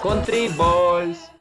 Country Boys.